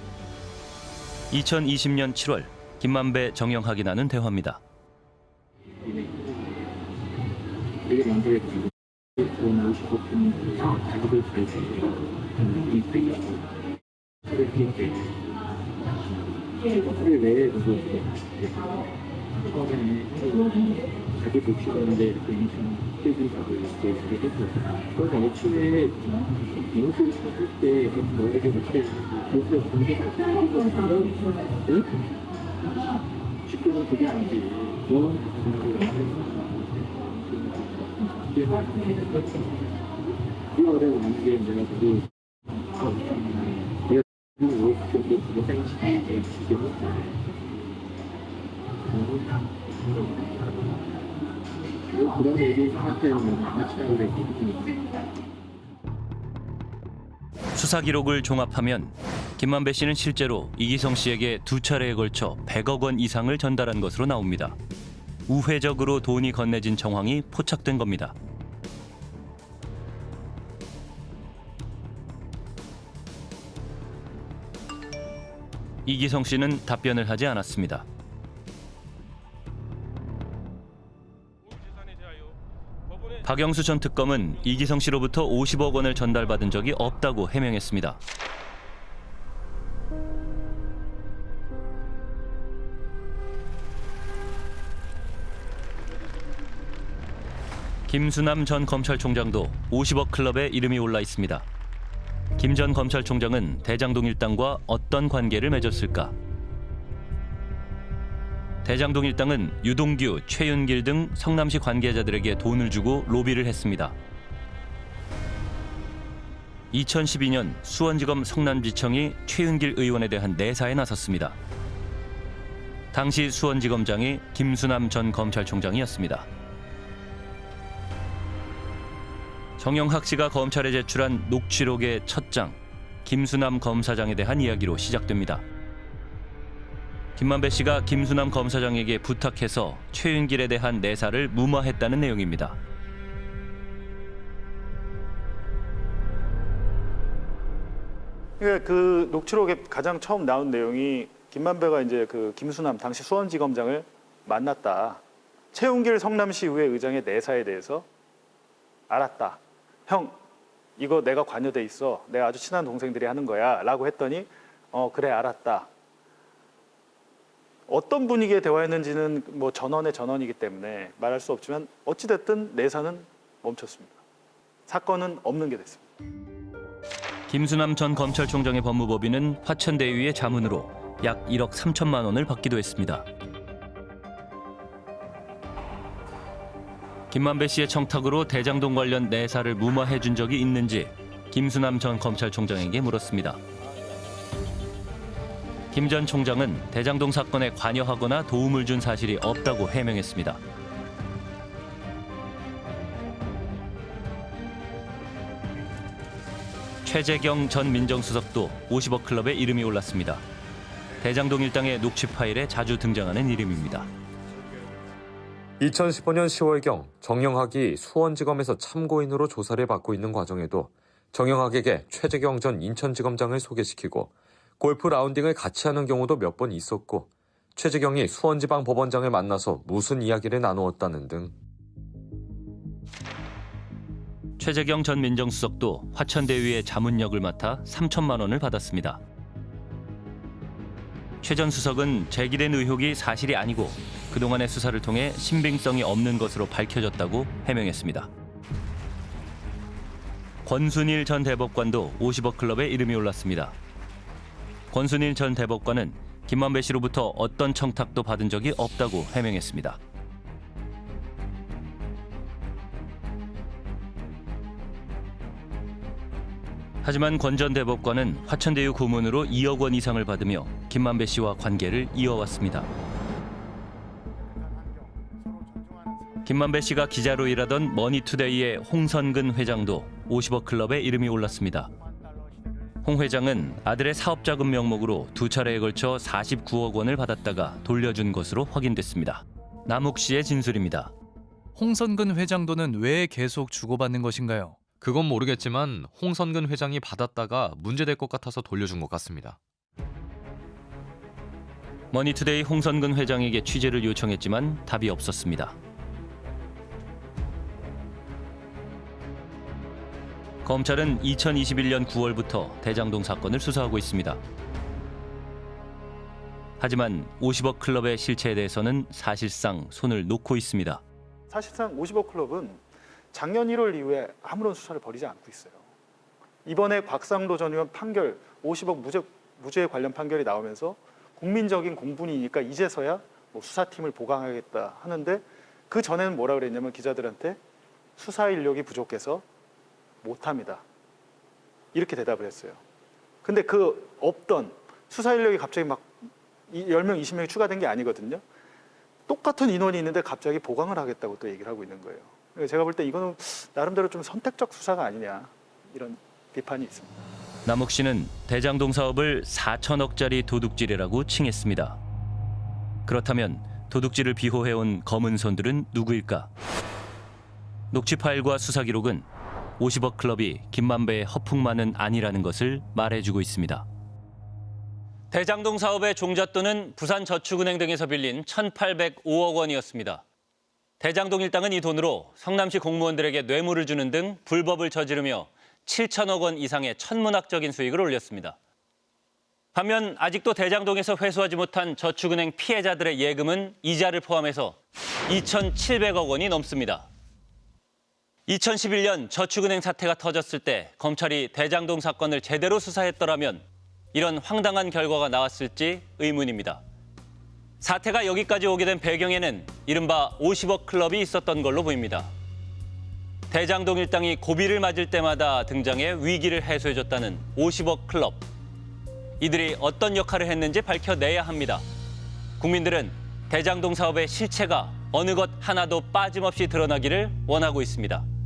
Speaker 2: 2020년 7월 김만배 정영학이 나눈 대화입니다.
Speaker 7: 이게 만들었지. 돈 50억 주면서 자기들 줄수 이 빼기. 그렇게 이제. 그게 왜 그거
Speaker 16: 자기 복식하는데 이렇게 퇴진 작을 이렇게 했었어요. 그래서 애초에 인수를 할때 너에게 그때 인수를 공개하는 응? 쉽게는 그게 아니지. 너 이게 어려운 게 내가 그 내가 그 정도 그거 생각해 지금
Speaker 2: 수사 기록을 종합하면 김만배 씨는 실제로 이기성 씨에게 두 차례에 걸쳐 100억 원 이상을 전달한 것으로 나옵니다. 우회적으로 돈이 건네진 정황이 포착된 겁니다. 이기성 씨는 답변을 하지 않았습니다. 박영수 전 특검은 이기성 씨로부터 50억 원을 전달받은 적이 없다고 해명했습니다. 김수남 전 검찰총장도 50억 클럽에 이름이 올라 있습니다. 김 전 검찰총장은 대장동 일당과 어떤 관계를 맺었을까? 대장동 일당은 유동규, 최윤길 등 성남시 관계자들에게 돈을 주고 로비를 했습니다. 2012년 수원지검 성남지청이 최윤길 의원에 대한 내사에 나섰습니다. 당시 수원지검장이 김수남 전 검찰총장이었습니다. 정영학 씨가 검찰에 제출한 녹취록의 첫 장, 김수남 검사장에 대한 이야기로 시작됩니다. 김만배 씨가 김수남 검사장에게 부탁해서 최윤길에 대한 내사를 무마했다는 내용입니다.
Speaker 19: 그러니까 그 녹취록에 가장 처음 나온 내용이 김만배가 이제 그 김수남 당시 수원지검장을 만났다. 최웅길 성남시 의회 의장의 내사에 대해서 알았다. 형 이거 내가 관여돼 있어. 내가 아주 친한 동생들이 하는 거야 라고 했더니 어 그래 알았다. 어떤 분위기의 대화였는지는 뭐 전원의 전원이기 때문에 말할 수 없지만 어찌 됐든 내사는 멈췄습니다. 사건은 없는 게 됐습니다.
Speaker 2: 김수남 전 검찰총장의 법무법인은 화천대유의 자문으로 약 1억 3천만 원을 받기도 했습니다. 김만배 씨의 청탁으로 대장동 관련 내사를 무마해 준 적이 있는지 김수남 전 검찰총장에게 물었습니다. 김 전 총장은 대장동 사건에 관여하거나 도움을 준 사실이 없다고 해명했습니다. 최재경 전 민정수석도 50억 클럽에 이름이 올랐습니다. 대장동 일당의 녹취 파일에 자주 등장하는 이름입니다.
Speaker 18: 2015년 10월경 정영학이 수원지검에서 참고인으로 조사를 받고 있는 과정에도 정영학에게 최재경 전 인천지검장을 소개시키고 골프 라운딩을 같이 하는 경우도 몇 번 있었고 최재경이 수원지방 법원장을 만나서 무슨 이야기를 나누었다는 등
Speaker 2: 최재경 전 민정수석도 화천대유의 자문역을 맡아 3천만 원을 받았습니다. 최 전 수석은 제기된 의혹이 사실이 아니고 그동안의 수사를 통해 신빙성이 없는 것으로 밝혀졌다고 해명했습니다. 권순일 전 대법관도 50억 클럽에 이름이 올랐습니다. 권순일 전 대법관은 김만배 씨로부터 어떤 청탁도 받은 적이 없다고 해명했습니다. 하지만 권 전 대법관은 화천대유 고문으로 2억 원 이상을 받으며 김만배 씨와 관계를 이어왔습니다. 김만배 씨가 기자로 일하던 머니투데이의 홍선근 회장도 50억 클럽에 이름이 올랐습니다. 홍 회장은 아들의 사업자금 명목으로 두 차례에 걸쳐 49억 원을 받았다가 돌려준 것으로 확인됐습니다. 남욱 씨의 진술입니다.
Speaker 17: 홍선근 회장 돈은 왜 계속 주고받는 것인가요?
Speaker 39: 그건 모르겠지만 홍선근 회장이 받았다가 문제될 것 같아서 돌려준 것 같습니다.
Speaker 2: 머니투데이 홍선근 회장에게 취재를 요청했지만 답이 없었습니다. 검찰은 2021년 9월부터 대장동 사건을 수사하고 있습니다. 하지만 50억 클럽의 실체에 대해서는 사실상 손을 놓고 있습니다.
Speaker 19: 사실상 50억 클럽은 작년 1월 이후에 아무런 수사를 벌이지 않고 있어요. 이번에 곽상도 전 의원 판결 50억 무죄, 무죄 관련 판결이 나오면서 국민적인 공분이니까 이제서야 뭐 수사팀을 보강하겠다 하는데 그 전에는 뭐라 그랬냐면 기자들한테 수사 인력이 부족해서 못합니다. 이렇게 대답을 했어요. 근데 그 없던 수사 인력이 갑자기 막 10명, 20명이 추가된 게 아니거든요. 똑같은 인원이 있는데 갑자기 보강을 하겠다고 또 얘기를 하고 있는 거예요. 제가 볼 때 이거는 나름대로 좀 선택적 수사가 아니냐 이런 비판이 있습니다.
Speaker 2: 남욱 씨는 대장동 사업을 4천억짜리 도둑질이라고 칭했습니다. 그렇다면 도둑질을 비호해온 검은 손들은 누구일까? 녹취 파일과 수사 기록은 50억 클럽이 김만배의 허풍만은 아니라는 것을 말해주고 있습니다. 대장동 사업의 종잣돈은 부산저축은행 등에서 빌린 1,805억 원이었습니다. 대장동 일당은 이 돈으로 성남시 공무원들에게 뇌물을 주는 등 불법을 저지르며 7천억 원 이상의 천문학적인 수익을 올렸습니다. 반면 아직도 대장동에서 회수하지 못한 저축은행 피해자들의 예금은 이자를 포함해서 2,700억 원이 넘습니다. 2011년 저축은행 사태가 터졌을 때 검찰이 대장동 사건을 제대로 수사했더라면 이런 황당한 결과가 나왔을지 의문입니다. 사태가 여기까지 오게 된 배경에는 이른바 50억 클럽이 있었던 걸로 보입니다. 대장동 일당이 고비를 맞을 때마다 등장해 위기를 해소해줬다는 50억 클럽. 이들이 어떤 역할을 했는지 밝혀내야 합니다. 국민들은 대장동 사업의 실체가 어느 것 하나도 빠짐없이 드러나기를 원하고 있습니다.